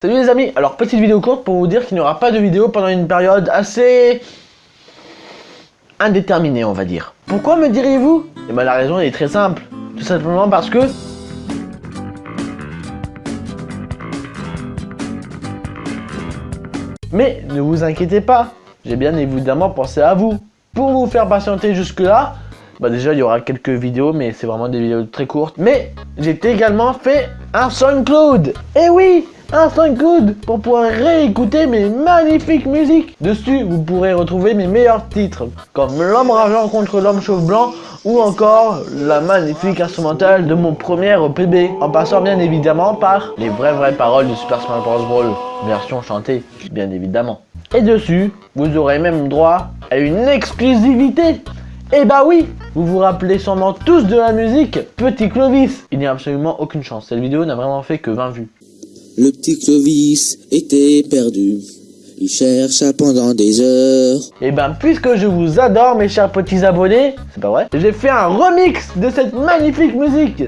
Salut les amis, alors petite vidéo courte pour vous dire qu'il n'y aura pas de vidéo pendant une période assez indéterminée on va dire. Pourquoi me diriez-vous? Eh bien la raison est très simple, tout simplement parce que Mais ne vous inquiétez pas, j'ai bien évidemment pensé à vous. Pour vous faire patienter jusque là, bah déjà il y aura quelques vidéos mais c'est vraiment des vidéos très courtes. Mais j'ai également fait un SoundCloud. Eh oui un SoundCloud pour pouvoir réécouter mes magnifiques musiques. Dessus, vous pourrez retrouver mes meilleurs titres, comme L'homme rageant contre l'homme chauve blanc, ou encore la magnifique instrumentale de mon premier PB, en passant bien évidemment par les vraies vraies paroles de Super Smash Bros. Brawl, version chantée, bien évidemment. Et dessus, vous aurez même droit à une exclusivité eh bah oui Vous vous rappelez sûrement tous de la musique Petit Clovis Il n'y a absolument aucune chance, cette vidéo n'a vraiment fait que 20 vues. Le petit Clovis était perdu. Il chercha pendant des heures. Et eh ben, puisque je vous adore, mes chers petits abonnés, c'est pas vrai, j'ai fait un remix de cette magnifique musique.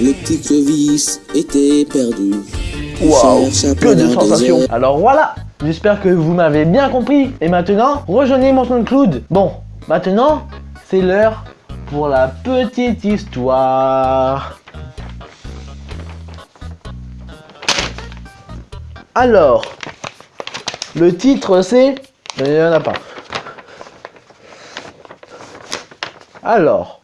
Le petit Clovis était perdu. Waouh, que de sensations. Alors voilà, j'espère que vous m'avez bien compris. Et maintenant, rejoignez mon SoundCloud. Bon, maintenant, c'est l'heure pour la petite histoire. Alors, le titre c'est... Il n'y en a pas. Alors,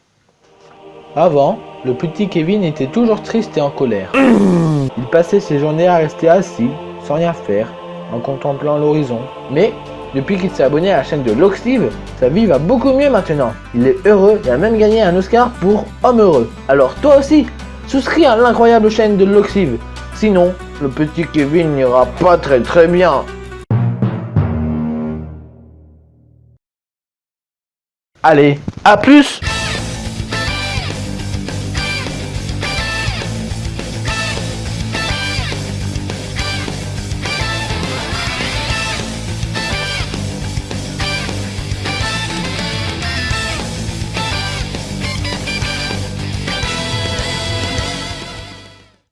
avant, le petit Kevin était toujours triste et en colère. Il passait ses journées à rester assis, sans rien faire, en contemplant l'horizon. Mais depuis qu'il s'est abonné à la chaîne de Loxive, sa vie va beaucoup mieux maintenant. Il est heureux et a même gagné un Oscar pour Homme Heureux. Alors toi aussi, souscris à l'incroyable chaîne de Loxive. Sinon, le petit Kevin n'ira pas très très bien. Allez, à plus